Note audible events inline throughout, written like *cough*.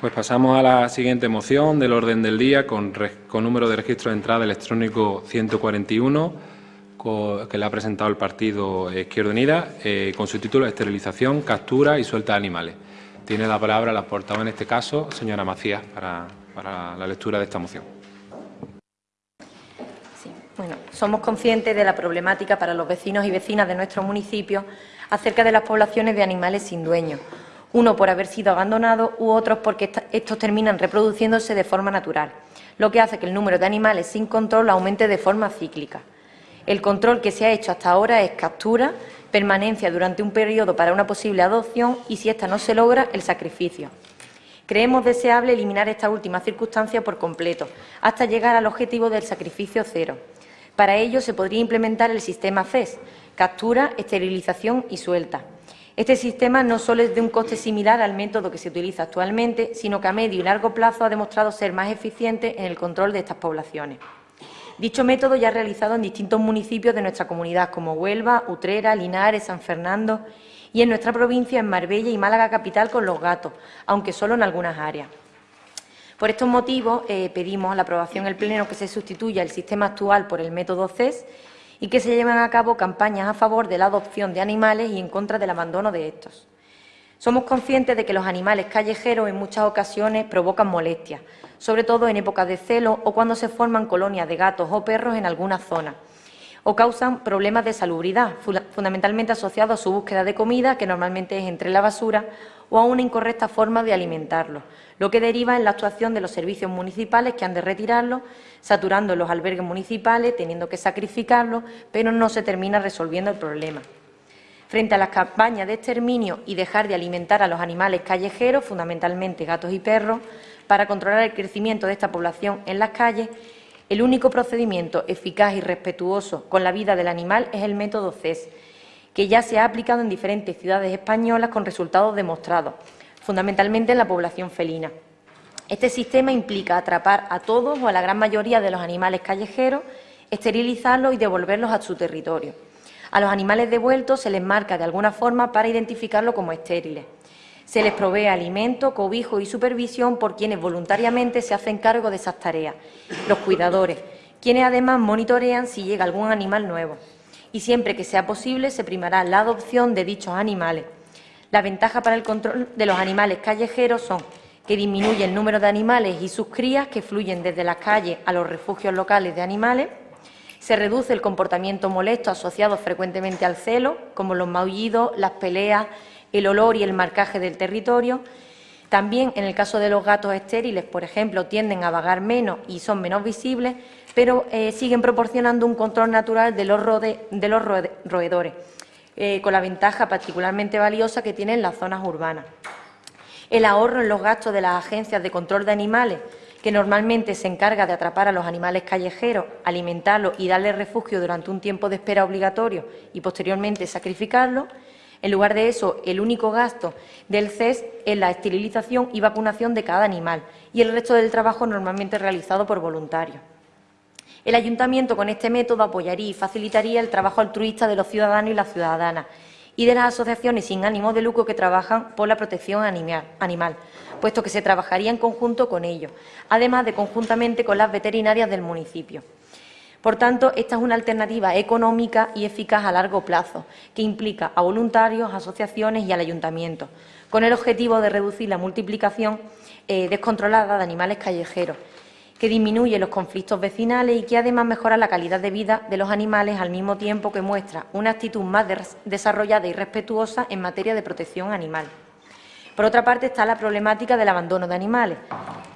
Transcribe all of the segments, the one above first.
Pues pasamos a la siguiente moción del orden del día con, número de registro de entrada electrónico 141, que le ha presentado el partido Izquierda Unida, eh, con su título Esterilización, captura y suelta de animales. Tiene la palabra la portavoz en este caso, señora Macías, para, para la lectura de esta moción. Sí, bueno, somos conscientes de la problemática para los vecinos y vecinas de nuestro municipio acerca de las poblaciones de animales sin dueño uno por haber sido abandonado u otros porque estos terminan reproduciéndose de forma natural, lo que hace que el número de animales sin control aumente de forma cíclica. El control que se ha hecho hasta ahora es captura, permanencia durante un periodo para una posible adopción y, si esta no se logra, el sacrificio. Creemos deseable eliminar esta última circunstancia por completo, hasta llegar al objetivo del sacrificio cero. Para ello se podría implementar el sistema CES, captura, esterilización y suelta. Este sistema no solo es de un coste similar al método que se utiliza actualmente, sino que a medio y largo plazo ha demostrado ser más eficiente en el control de estas poblaciones. Dicho método ya ha realizado en distintos municipios de nuestra comunidad, como Huelva, Utrera, Linares, San Fernando y en nuestra provincia, en Marbella y Málaga capital, con los gatos, aunque solo en algunas áreas. Por estos motivos, eh, pedimos la aprobación en el Pleno que se sustituya el sistema actual por el método CES y que se lleven a cabo campañas a favor de la adopción de animales y en contra del abandono de estos. Somos conscientes de que los animales callejeros en muchas ocasiones provocan molestias, sobre todo en épocas de celo o cuando se forman colonias de gatos o perros en algunas zonas, o causan problemas de salubridad, fundamentalmente asociados a su búsqueda de comida, que normalmente es entre la basura, o a una incorrecta forma de alimentarlos, lo que deriva en la actuación de los servicios municipales que han de retirarlos, saturando los albergues municipales, teniendo que sacrificarlos, pero no se termina resolviendo el problema. Frente a las campañas de exterminio y dejar de alimentar a los animales callejeros, fundamentalmente gatos y perros, para controlar el crecimiento de esta población en las calles, el único procedimiento eficaz y respetuoso con la vida del animal es el método CES, que ya se ha aplicado en diferentes ciudades españolas con resultados demostrados, fundamentalmente en la población felina. Este sistema implica atrapar a todos o a la gran mayoría de los animales callejeros, esterilizarlos y devolverlos a su territorio. A los animales devueltos se les marca de alguna forma para identificarlos como estériles. Se les provee alimento, cobijo y supervisión por quienes voluntariamente se hacen cargo de esas tareas, los cuidadores, quienes además monitorean si llega algún animal nuevo y siempre que sea posible se primará la adopción de dichos animales. La ventaja para el control de los animales callejeros son que disminuye el número de animales y sus crías que fluyen desde las calles a los refugios locales de animales, se reduce el comportamiento molesto asociado frecuentemente al celo, como los maullidos, las peleas, el olor y el marcaje del territorio. También, en el caso de los gatos estériles, por ejemplo, tienden a vagar menos y son menos visibles, pero eh, siguen proporcionando un control natural de los, roedores, eh, con la ventaja particularmente valiosa que tienen las zonas urbanas. El ahorro en los gastos de las agencias de control de animales, que normalmente se encarga de atrapar a los animales callejeros, alimentarlos y darles refugio durante un tiempo de espera obligatorio y posteriormente sacrificarlos. En lugar de eso, el único gasto del CES es la esterilización y vacunación de cada animal y el resto del trabajo normalmente realizado por voluntarios. El Ayuntamiento con este método apoyaría y facilitaría el trabajo altruista de los ciudadanos y las ciudadanas y de las asociaciones sin ánimo de lucro que trabajan por la protección animal, puesto que se trabajaría en conjunto con ellos, además de conjuntamente con las veterinarias del municipio. Por tanto, esta es una alternativa económica y eficaz a largo plazo, que implica a voluntarios, asociaciones y al ayuntamiento, con el objetivo de reducir la multiplicación eh, descontrolada de animales callejeros que disminuye los conflictos vecinales y que además mejora la calidad de vida de los animales al mismo tiempo que muestra una actitud más desarrollada y respetuosa en materia de protección animal. Por otra parte está la problemática del abandono de animales.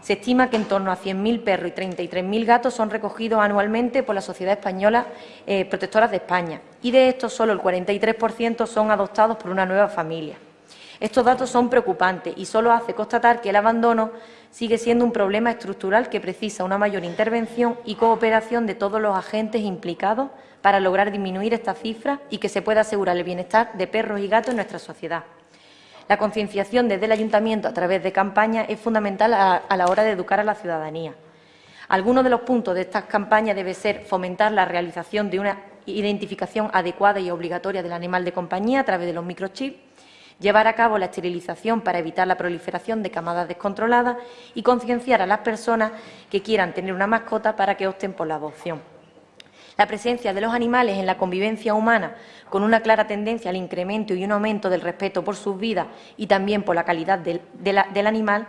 Se estima que en torno a 100.000 perros y 33.000 gatos son recogidos anualmente por la Sociedad Española eh, Protectoras de España y de estos solo el 43% son adoptados por una nueva familia. Estos datos son preocupantes y solo hace constatar que el abandono sigue siendo un problema estructural que precisa una mayor intervención y cooperación de todos los agentes implicados para lograr disminuir esta cifra y que se pueda asegurar el bienestar de perros y gatos en nuestra sociedad. La concienciación desde el Ayuntamiento a través de campañas es fundamental a, la hora de educar a la ciudadanía. Algunos de los puntos de estas campañas debe ser fomentar la realización de una identificación adecuada y obligatoria del animal de compañía a través de los microchips, llevar a cabo la esterilización para evitar la proliferación de camadas descontroladas y concienciar a las personas que quieran tener una mascota para que opten por la adopción. La presencia de los animales en la convivencia humana, con una clara tendencia al incremento y un aumento del respeto por sus vidas y también por la calidad del, del animal,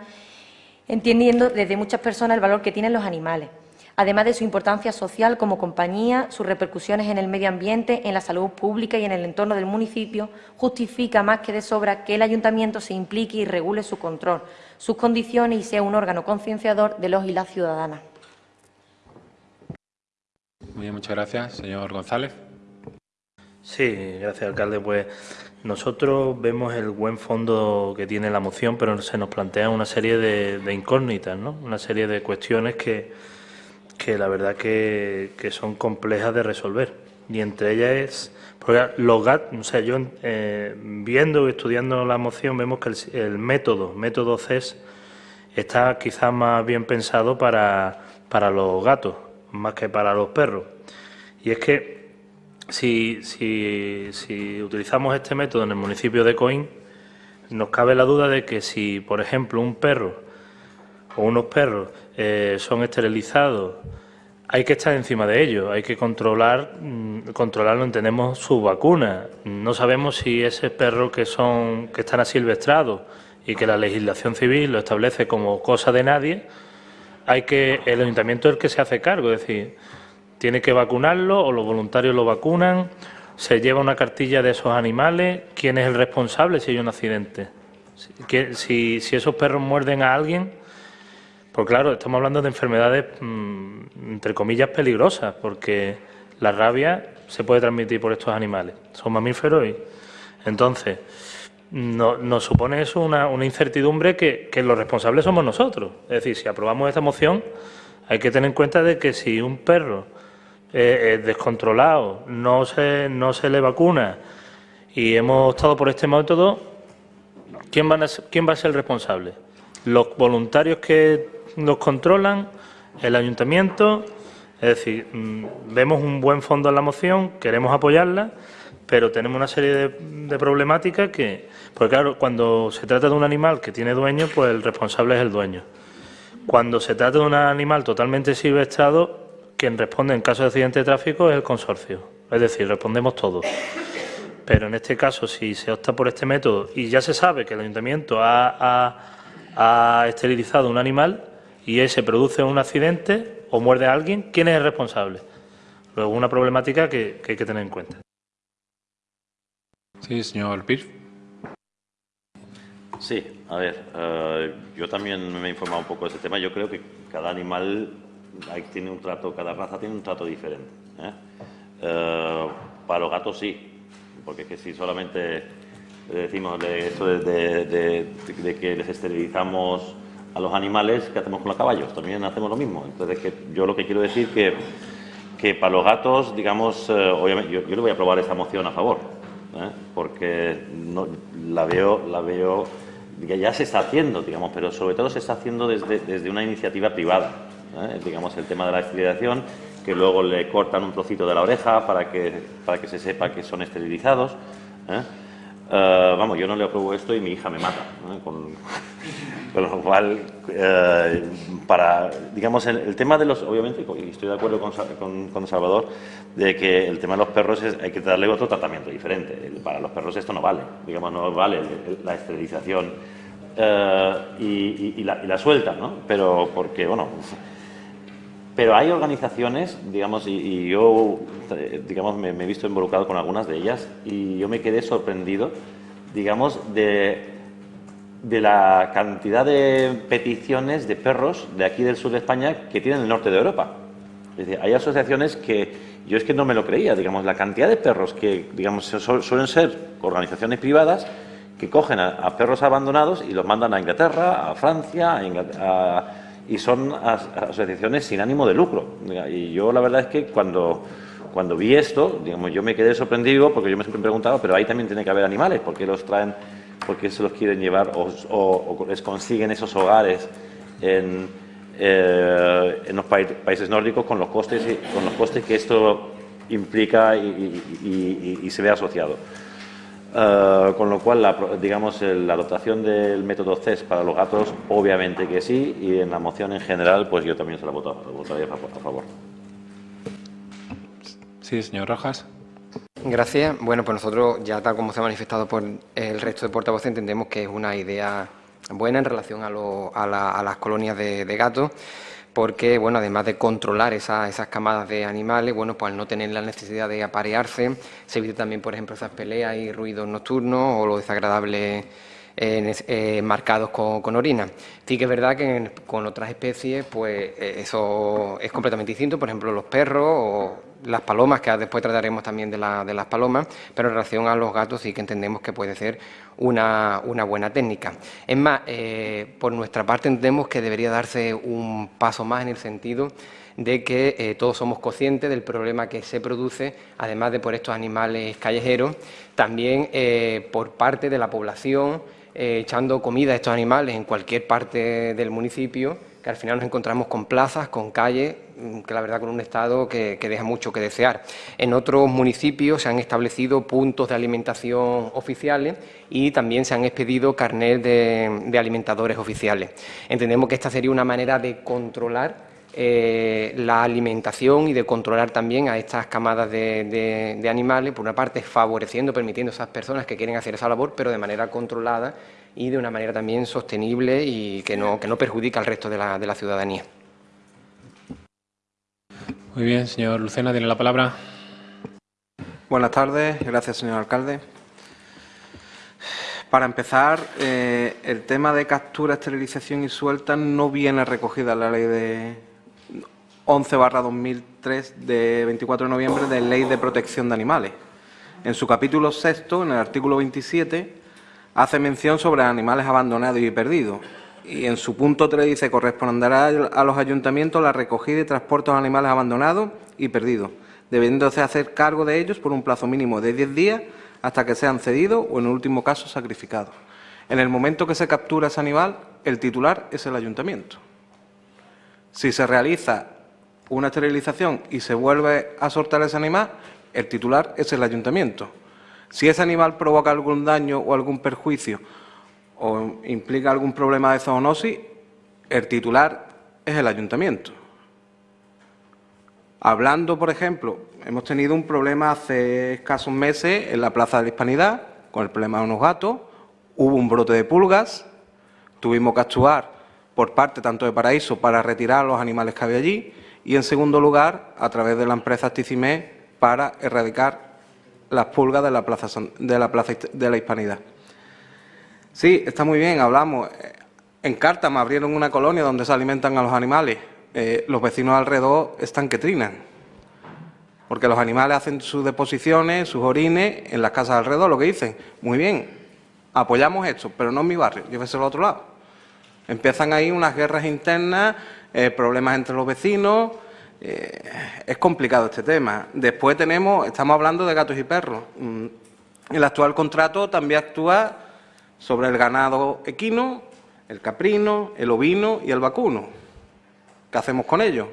entendiendo desde muchas personas el valor que tienen los animales además de su importancia social como compañía, sus repercusiones en el medio ambiente, en la salud pública y en el entorno del municipio, justifica más que de sobra que el Ayuntamiento se implique y regule su control, sus condiciones y sea un órgano concienciador de los y las ciudadanas. Muy bien, muchas gracias. Señor González. Sí, gracias, alcalde. Pues nosotros vemos el buen fondo que tiene la moción, pero se nos plantea una serie de, de incógnitas, ¿no? Una serie de cuestiones que, que la verdad que, son complejas de resolver. Y entre ellas es, porque los gatos, o sea, yo eh, viendo y estudiando la moción vemos que el, método, método CES, está quizás más bien pensado para, para los gatos, más que para los perros. Y es que si, si, si utilizamos este método en el municipio de Coín, nos cabe la duda de que si, por ejemplo, un perro o unos perros eh, son esterilizados, hay que estar encima de ellos, hay que controlar, mm, controlarlo, entendemos su vacuna. No sabemos si ese perro que son, que están asilvestrados y que la legislación civil lo establece como cosa de nadie, hay que, el ayuntamiento es el que se hace cargo, es decir, tiene que vacunarlo o los voluntarios lo vacunan, se lleva una cartilla de esos animales, quién es el responsable si hay un accidente. Si, si esos perros muerden a alguien, pues claro, estamos hablando de enfermedades, mm, entre comillas, peligrosas, porque la rabia se puede transmitir por estos animales. Son mamíferos y... Entonces, nos supone eso una, incertidumbre que, los responsables somos nosotros. Es decir, si aprobamos esta moción, hay que tener en cuenta de que si un perro es descontrolado, no se, no se le vacuna y hemos optado por este método, ¿quién, van a ¿quién va a ser el responsable? ¿Los voluntarios que nos controlan, el ayuntamiento, es decir, mm, vemos un buen fondo en la moción, queremos apoyarla, pero tenemos una serie de, problemáticas que, porque claro, cuando se trata de un animal que tiene dueño, pues el responsable es el dueño. Cuando se trata de un animal totalmente silvestrado, quien responde en caso de accidente de tráfico es el consorcio, es decir, respondemos todos. Pero en este caso, si se opta por este método y ya se sabe que el ayuntamiento ha, ha esterilizado un animal, y ese produce un accidente o muerde a alguien, ¿quién es el responsable? Luego, una problemática que, hay que tener en cuenta. Sí, señor Pir. Sí, a ver, eh, yo también me he informado un poco de ese tema. Yo creo que cada animal tiene un trato, cada raza tiene un trato diferente. ¿eh? Eh, para los gatos sí, porque es que si solamente decimos de eso de que les esterilizamos a los animales que hacemos con los caballos, también hacemos lo mismo. Entonces, que yo lo que quiero decir que, que para los gatos, digamos, eh, obviamente, yo, le voy a aprobar esta moción a favor, ¿eh? porque no, la veo, la veo que ya se está haciendo, digamos, pero sobre todo se está haciendo desde, desde una iniciativa privada. ¿eh? Digamos, el tema de la esterilización, que luego le cortan un trocito de la oreja para que, para que se sepa que son esterilizados. Vamos, yo no le apruebo esto y mi hija me mata. Con, con lo cual, eh, para, digamos, el, tema de los, obviamente, y estoy de acuerdo con, con, Salvador, de que el tema de los perros es, hay que darle otro tratamiento diferente. Para los perros esto no vale, digamos, no vale la esterilización eh, y, la, suelta, ¿no? Pero porque, bueno, pero hay organizaciones, digamos, y, yo, digamos, me, he visto involucrado con algunas de ellas y yo me quedé sorprendido, digamos, de de la cantidad de peticiones de perros de aquí del sur de España que tienen el norte de Europa. Es decir, hay asociaciones que yo es que no me lo creía, digamos, la cantidad de perros que, digamos, suelen ser organizaciones privadas que cogen a, perros abandonados y los mandan a Inglaterra, a Francia, y son asociaciones sin ánimo de lucro. Y yo la verdad es que cuando, cuando vi esto, digamos, yo me quedé sorprendido porque yo me siempre preguntaba, pero ahí también tiene que haber animales, porque los traen porque se los quieren llevar o, les consiguen esos hogares en, eh, en los países nórdicos con los costes con los costes que esto implica y, se ve asociado. Eh, con lo cual, la, digamos, la adoptación del método CES para los gatos, obviamente que sí, y en la moción en general, pues yo también se la votaría a favor. Sí, señor Rojas. Gracias. Bueno, pues nosotros, ya tal como se ha manifestado por el resto de portavoces, entendemos que es una idea buena en relación a, las colonias de, gatos, porque, bueno, además de controlar esas camadas de animales, bueno, pues al no tener la necesidad de aparearse, se evita también, por ejemplo, esas peleas y ruidos nocturnos o lo desagradable eh, marcados con, orina. Sí que es verdad que con otras especies pues eh, eso es completamente distinto, por ejemplo los perros o las palomas, que después trataremos también de, las palomas, pero en relación a los gatos sí que entendemos que puede ser una, buena técnica. Es más, eh, por nuestra parte entendemos que debería darse un paso más en el sentido de que todos somos conscientes del problema que se produce, además de por estos animales callejeros, también por parte de la población, eh, echando comida a estos animales en cualquier parte del municipio, al final nos encontramos con plazas, con calles, mm, que la verdad con un estado que, deja mucho que desear. En otros municipios se han establecido puntos de alimentación oficiales y también se han expedido carnet de alimentadores oficiales. Entendemos que esta sería una manera de controlar eh, la alimentación y de controlar también a estas camadas de, animales, por una parte favoreciendo, permitiendo a esas personas que quieren hacer esa labor, pero de manera controlada y de una manera también sostenible y que no, que no perjudica al resto de la, de la ciudadanía. Muy bien, señor Lucena, tiene la palabra. Buenas tardes, gracias, señor alcalde. Para empezar, eh, el tema de captura, esterilización y suelta no viene recogida en la ley de, 11 2003 de 24 de noviembre de Ley de Protección de Animales. En su capítulo sexto, en el artículo 27, hace mención sobre animales abandonados y perdidos. Y en su punto 3 dice, corresponderá a los ayuntamientos la recogida y transporte de animales abandonados y perdidos, debiéndose hacer cargo de ellos por un plazo mínimo de 10 días hasta que sean cedidos o, en último caso, sacrificados. En el momento que se captura ese animal, el titular es el ayuntamiento. Si se realiza una esterilización y se vuelve a soltar ese animal, el titular es el ayuntamiento. Si ese animal provoca algún daño o algún perjuicio o implica algún problema de zoonosis, el titular es el ayuntamiento. Hablando, por ejemplo, hemos tenido un problema hace escasos meses en la Plaza de la Hispanidad con el problema de unos gatos, hubo un brote de pulgas, tuvimos que actuar por parte tanto de Paraíso para retirar los animales que había allí y, en segundo lugar, a través de la empresa Ticimé para erradicar las pulgas de la plaza de la, plaza de la Hispanidad. Sí, está muy bien, hablamos. En Cártama abrieron una colonia donde se alimentan a los animales. Eh, los vecinos alrededor están que trinan, porque los animales hacen sus deposiciones, sus orines en las casas alrededor, lo que dicen. Muy bien, apoyamos esto, pero no en mi barrio, llévese al otro lado. Empiezan ahí unas guerras internas eh, problemas entre los vecinos. Eh, es complicado este tema. Después tenemos, estamos hablando de gatos y perros. Mm, el actual contrato también actúa sobre el ganado equino, el caprino, el ovino y el vacuno. ¿Qué hacemos con ellos?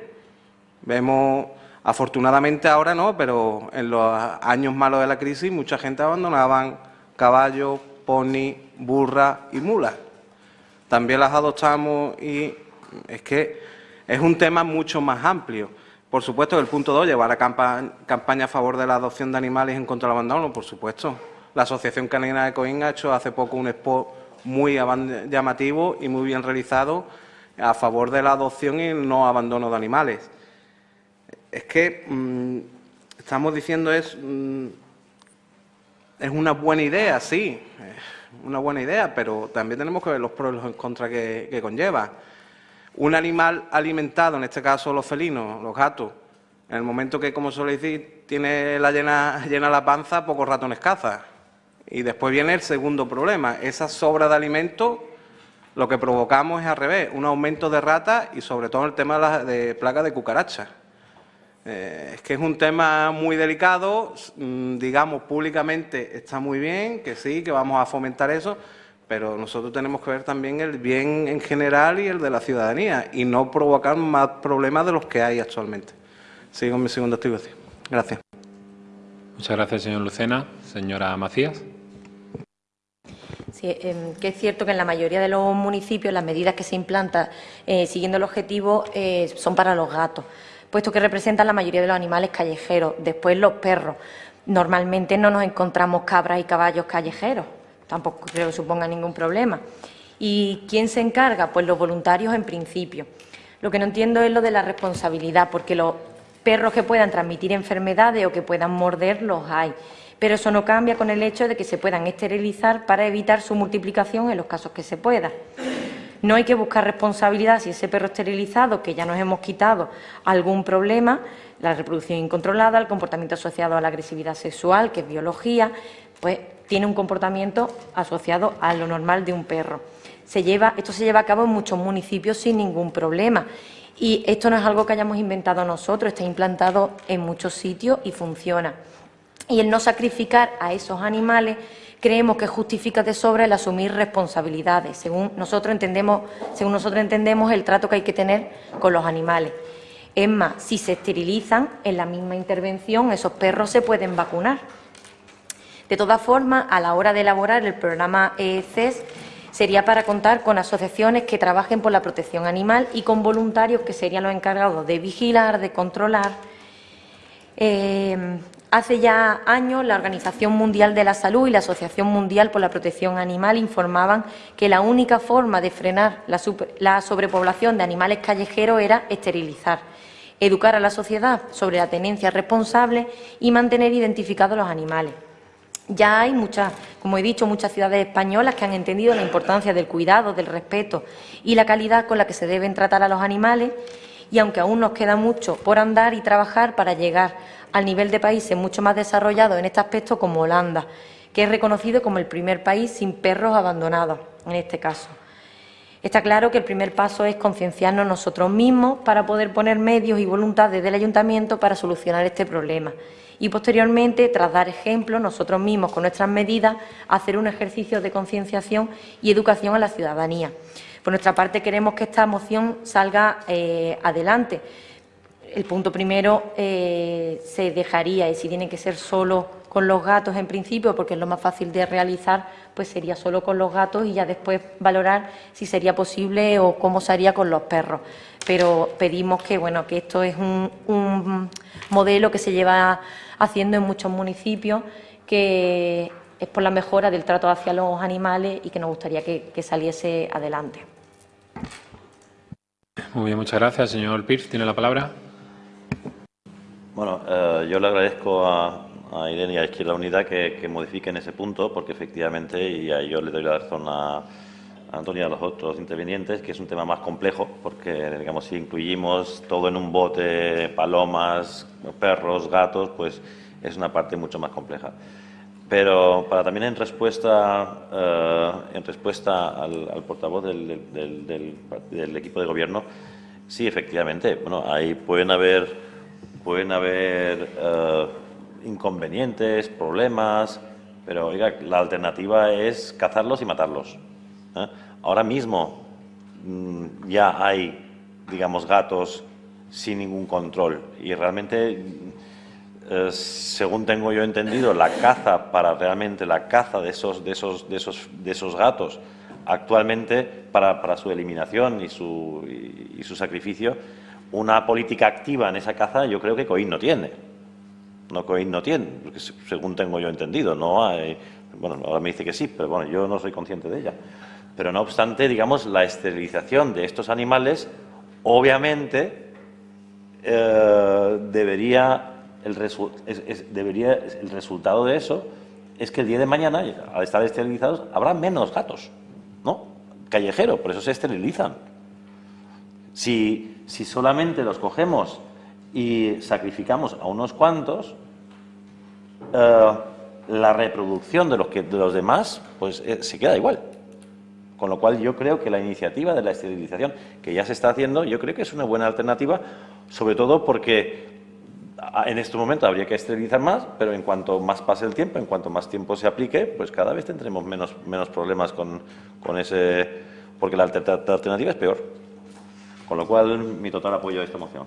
Vemos, afortunadamente ahora no, pero en los años malos de la crisis mucha gente abandonaban caballos, pony, burra y mulas. También las adoptamos y es que es un tema mucho más amplio. Por supuesto, el punto 2, llevar a campaña a favor de la adopción de animales en contra del abandono, por supuesto. La Asociación Canina de Coín ha hecho hace poco un expo muy llamativo y muy bien realizado a favor de la adopción y el no abandono de animales. Es que mm, estamos diciendo es, mm, es una buena idea, sí, una buena idea, pero también tenemos que ver los pros y los contras que conlleva. Un animal alimentado, en este caso los felinos, los gatos, en el momento que, como suele decir, tiene la llena, *laughs* llena la panza, pocos ratones caza. Y después viene el segundo problema, esa sobra de alimento lo que provocamos es al revés, un aumento de ratas y sobre todo el tema de, plagas de cucarachas. Eh, es que es un tema muy delicado, mm, digamos públicamente está muy bien, que sí, que vamos a fomentar eso, pero nosotros tenemos que ver también el bien en general y el de la ciudadanía y no provocar más problemas de los que hay actualmente. Sigo mi segunda activación. Gracias. Muchas gracias, señor Lucena. Señora Macías. Sí, eh, que es cierto que en la mayoría de los municipios las medidas que se implantan eh, siguiendo el objetivo eh, son para los gatos, puesto que representan la mayoría de los animales callejeros. Después los perros. Normalmente no nos encontramos cabras y caballos callejeros, tampoco creo que suponga ningún problema. ¿Y quién se encarga? Pues los voluntarios en principio. Lo que no entiendo es lo de la responsabilidad, porque los perros que puedan transmitir enfermedades o que puedan morder los hay pero eso no cambia con el hecho de que se puedan esterilizar para evitar su multiplicación en los casos que se pueda. No hay que buscar responsabilidad si ese perro esterilizado, que ya nos hemos quitado algún problema, la reproducción incontrolada, el comportamiento asociado a la agresividad sexual, que es biología, pues tiene un comportamiento asociado a lo normal de un perro. Se lleva, esto se lleva a cabo en muchos municipios sin ningún problema y esto no es algo que hayamos inventado nosotros, está implantado en muchos sitios y funciona y el no sacrificar a esos animales creemos que justifica de sobra el asumir responsabilidades, según nosotros entendemos, según nosotros entendemos el trato que hay que tener con los animales. Es más, si se esterilizan en la misma intervención, esos perros se pueden vacunar. De todas formas, a la hora de elaborar el programa ECES, sería para contar con asociaciones que trabajen por la protección animal y con voluntarios que serían los encargados de vigilar, de controlar. Eh, Hace ya años la Organización Mundial de la Salud y la Asociación Mundial por la Protección Animal informaban que la única forma de frenar la, sobrepoblación de animales callejeros era esterilizar, educar a la sociedad sobre la tenencia responsable y mantener identificados los animales. Ya hay muchas, como he dicho, muchas ciudades españolas que han entendido la importancia del cuidado, del respeto y la calidad con la que se deben tratar a los animales y aunque aún nos queda mucho por andar y trabajar para llegar al nivel de países mucho más desarrollados en este aspecto como Holanda, que es reconocido como el primer país sin perros abandonados, en este caso. Está claro que el primer paso es concienciarnos nosotros mismos para poder poner medios y voluntad desde el ayuntamiento para solucionar este problema y posteriormente, tras dar ejemplo, nosotros mismos con nuestras medidas, hacer un ejercicio de concienciación y educación a la ciudadanía. Por nuestra parte, queremos que esta moción salga eh, adelante. El punto primero eh, se dejaría, y si tiene que ser solo con los gatos en principio, porque es lo más fácil de realizar, pues sería solo con los gatos y ya después valorar si sería posible o cómo se haría con los perros. Pero pedimos que, bueno, que esto es un, modelo que se lleva haciendo en muchos municipios, que es por la mejora del trato hacia los animales y que nos gustaría que saliese adelante. Muy bien, muchas gracias. Señor Pierce, tiene la palabra. Bueno, eh, yo le agradezco a, Irene y a Izquierda Unida que, que, modifiquen ese punto, porque efectivamente, y a yo le doy la razón a, Antonio y a los otros intervinientes, que es un tema más complejo, porque, digamos, si incluimos todo en un bote, palomas, perros, gatos, pues es una parte mucho más compleja. Pero para también en respuesta, eh, en respuesta al, portavoz del, equipo de gobierno, sí, efectivamente, bueno, ahí pueden haber, pueden haber eh, inconvenientes, problemas, pero oiga, la alternativa es cazarlos y matarlos. ¿eh? Ahora mismo mm, ya hay, digamos, gatos sin ningún control y realmente eh, según tengo yo entendido, la caza para realmente la caza de esos, de esos, de esos, de esos gatos actualmente para, su eliminación y su, y, su, sacrificio, una política activa en esa caza yo creo que COIN no tiene. No COIN no tiene, porque según tengo yo entendido, no hay, bueno, ahora me dice que sí, pero bueno, yo no soy consciente de ella. Pero no obstante, digamos, la esterilización de estos animales, obviamente, eh, debería el, resultado de eso es que el día de mañana, al estar esterilizados, habrá menos gatos, ¿no? Callejero, por eso se esterilizan. Si, si solamente los cogemos y sacrificamos a unos cuantos, eh, la reproducción de los, que, de los demás pues, eh, se queda igual. Con lo cual yo creo que la iniciativa de la esterilización que ya se está haciendo, yo creo que es una buena alternativa, sobre todo porque en este momento habría que esterilizar más, pero en cuanto más pase el tiempo, en cuanto más tiempo se aplique, pues cada vez tendremos menos, menos problemas con, con ese... porque la alternativa es peor. Con lo cual, mi total apoyo a esta moción.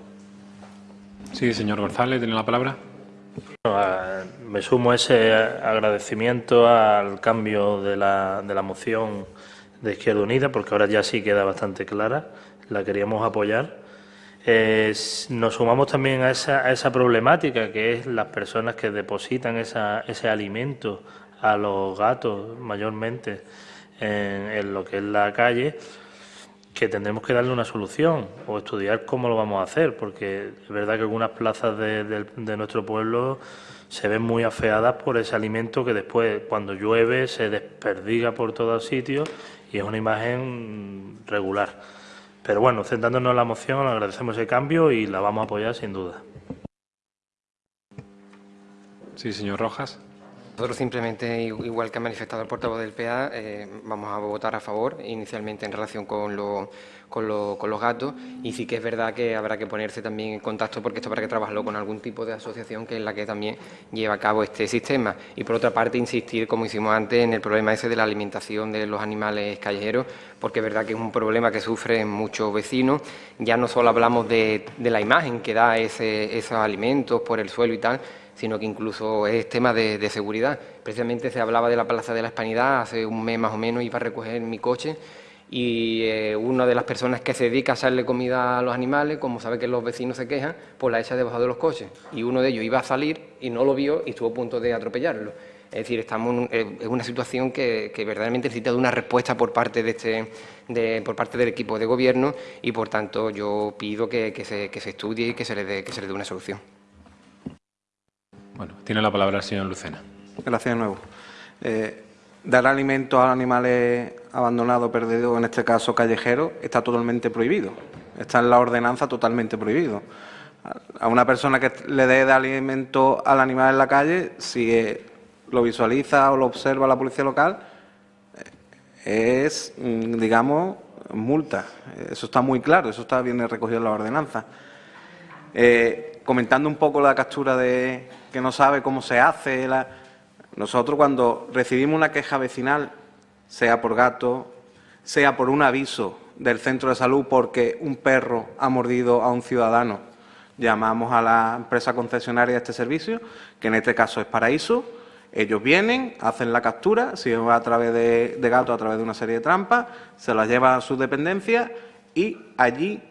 Sí, señor González, tiene la palabra. Me sumo a ese agradecimiento al cambio de la, de la moción de Izquierda Unida, porque ahora ya sí queda bastante clara, la queríamos apoyar. nos sumamos también a esa, a esa, problemática que es las personas que depositan esa, ese alimento a los gatos mayormente en, lo que es la calle, que tendremos que darle una solución o estudiar cómo lo vamos a hacer, porque es verdad que algunas plazas de, de nuestro pueblo se ven muy afeadas por ese alimento que después, cuando llueve, se desperdiga por todos sitios y es una imagen regular. Pero bueno, centrándonos en la moción, agradecemos el cambio y la vamos a apoyar sin duda. Sí, señor Rojas. Nosotros simplemente, igual que ha manifestado el portavoz del PA, eh, vamos a votar a favor, inicialmente en relación con, con, los gatos, y sí que es verdad que habrá que ponerse también en contacto, porque esto habrá que trabajarlo con algún tipo de asociación que es la que también lleva a cabo este sistema. Y por otra parte, insistir, como hicimos antes, en el problema ese de la alimentación de los animales callejeros, porque es verdad que es un problema que sufren muchos vecinos. Ya no solo hablamos de, la imagen que da ese, esos alimentos por el suelo y tal, sino que incluso es tema de, seguridad. Precisamente se hablaba de la Plaza de la Hispanidad, hace un mes más o menos iba a recoger mi coche y eh, una de las personas que se dedica a hacerle comida a los animales, como sabe que los vecinos se quejan, pues la echa debajo de los coches. Y uno de ellos iba a salir y no lo vio y estuvo a punto de atropellarlo. Es decir, estamos en una situación que, verdaderamente necesita de una respuesta por parte, de este, por parte del equipo de gobierno y, por tanto, yo pido que, se, que se, estudie y que se le que se le dé una solución. Bueno, tiene la palabra el señor Lucena. Gracias de nuevo. Eh, dar alimento a animales abandonados, perdidos, en este caso callejeros, está totalmente prohibido. Está en la ordenanza totalmente prohibido. A una persona que le dé de alimento al animal en la calle, si eh, lo visualiza o lo observa la policía local, eh, es, mm, digamos, multa. Eso está muy claro, eso está bien recogido en la ordenanza. comentando un poco la captura de, que no sabe cómo se hace. Nosotros cuando recibimos una queja vecinal, sea por gato, sea por un aviso del centro de salud porque un perro ha mordido a un ciudadano, llamamos a la empresa concesionaria de este servicio, que en este caso es Paraíso, ellos vienen, hacen la captura, si va a través de, de gato, a través de una serie de trampas, se la lleva a su dependencia y allí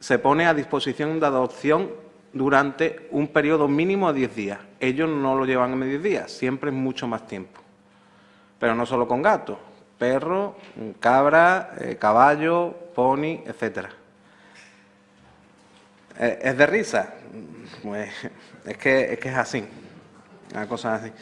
se pone a disposición de adopción durante un periodo mínimo de 10 días. Ellos no lo llevan en medio días, siempre es mucho más tiempo. Pero no solo con gatos, perro, cabra, eh, caballo, pony, etcétera. Eh, ¿Es de risa? Pues es que, es que es así, una cosa así.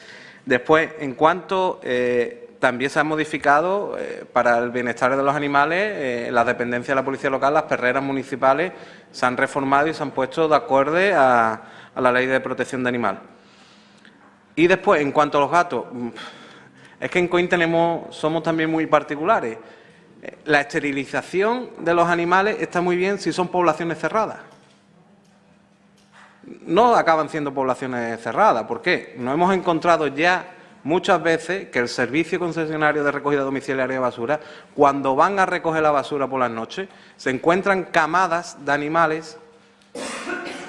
Después, en cuanto eh, también se han modificado eh, para el bienestar de los animales, eh, las dependencias de la policía local, las perreras municipales se han reformado y se han puesto de acuerdo a, la ley de protección de animal. Y después, en cuanto a los gatos, mm, es que en COIN tenemos, somos también muy particulares. Eh, la esterilización de los animales está muy bien si son poblaciones cerradas. No acaban siendo poblaciones cerradas. ¿Por qué? Nos hemos encontrado ya muchas veces que el servicio concesionario de recogida domiciliaria de basura, cuando van a recoger la basura por las noches, se encuentran camadas de animales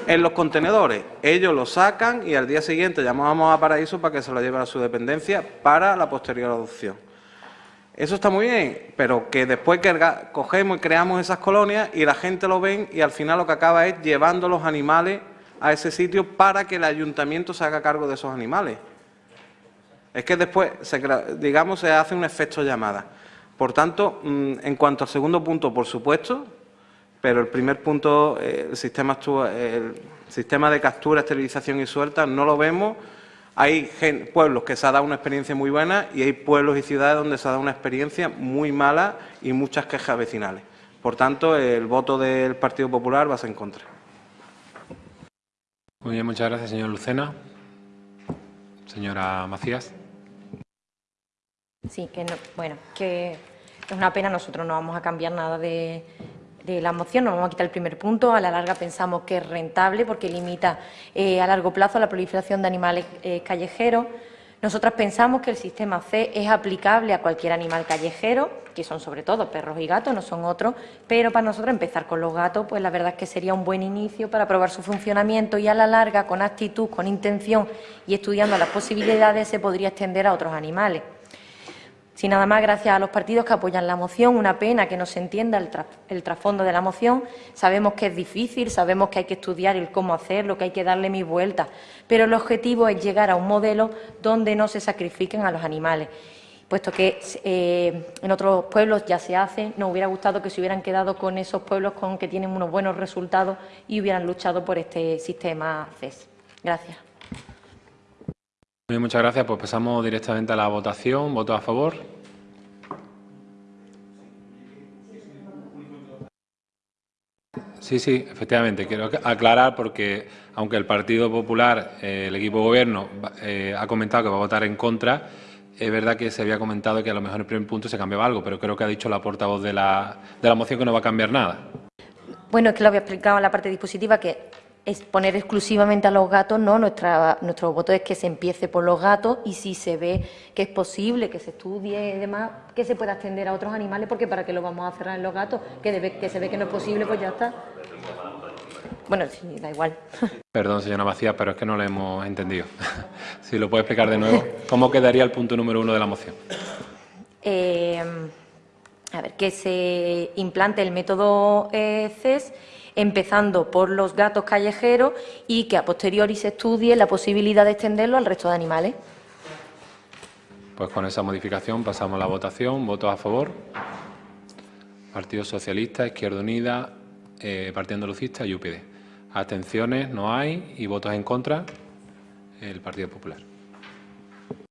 en los contenedores. Ellos lo sacan y al día siguiente llamamos a Paraíso para que se lo lleven a su dependencia para la posterior adopción. Eso está muy bien, pero que después que cogemos y creamos esas colonias y la gente lo ven y al final lo que acaba es llevando los animales a ese sitio para que el ayuntamiento se haga cargo de esos animales. Es que después, digamos, se hace un efecto llamada. Por tanto, mm, en cuanto al segundo punto, por supuesto, pero el primer punto, eh, el, sistema el sistema de captura, esterilización y suelta, no lo vemos. Hay pueblos que se ha dado una experiencia muy buena y hay pueblos y ciudades donde se ha dado una experiencia muy mala y muchas quejas vecinales. Por tanto, el voto del Partido Popular va a ser en contra. Muy bien, muchas gracias, señor Lucena. Señora Macías. Sí, que bueno, que es una pena, nosotros no vamos a cambiar nada de, la moción, no vamos a quitar el primer punto, a la larga pensamos que es rentable porque limita eh, a largo plazo la proliferación de animales eh, callejeros. Nosotras pensamos que el sistema C es aplicable a cualquier animal callejero, que son sobre todo perros y gatos, no son otros, pero para nosotros empezar con los gatos, pues la verdad es que sería un buen inicio para probar su funcionamiento y a la larga, con actitud, con intención y estudiando las posibilidades, se podría extender a otros animales. Sin nada más, gracias a los partidos que apoyan la moción. Una pena que no se entienda el, trasfondo de la moción. Sabemos que es difícil, sabemos que hay que estudiar el cómo hacerlo, que hay que darle mis vueltas, pero el objetivo es llegar a un modelo donde no se sacrifiquen a los animales. Puesto que eh, en otros pueblos ya se hace, nos hubiera gustado que se hubieran quedado con esos pueblos con que tienen unos buenos resultados y hubieran luchado por este sistema CES. Gracias. Muchas gracias. Pues pasamos directamente a la votación. ¿Votos a favor? Sí, sí, efectivamente. Quiero aclarar porque, aunque el Partido Popular, eh, el equipo de gobierno, eh, ha comentado que va a votar en contra, es verdad que se había comentado que a lo mejor en el primer punto se cambiaba algo, pero creo que ha dicho la portavoz de la, de la moción que no va a cambiar nada. Bueno, es que lo había explicado en la parte dispositiva que es poner exclusivamente a los gatos, no, Nuestra, nuestro voto es que se empiece por los gatos y si se ve que es posible, que se estudie y demás, que se pueda extender a otros animales, porque para qué lo vamos a cerrar en los gatos, que, que se ve que no es posible, pues ya está. Bueno, sí, da igual. *laughs* Perdón, señora Macías, pero es que no le hemos entendido. *laughs* si lo puede explicar de nuevo. ¿Cómo quedaría el punto número uno de la moción? Eh, a ver, que se implante el método eh, CES empezando por los gatos callejeros y que a posteriori se estudie la posibilidad de extenderlo al resto de animales. Pues con esa modificación pasamos a la votación. ¿Votos a favor? Partido Socialista, Izquierda Unida, eh, Partido Andalucista y UPD. Abstenciones no hay y votos en contra el Partido Popular.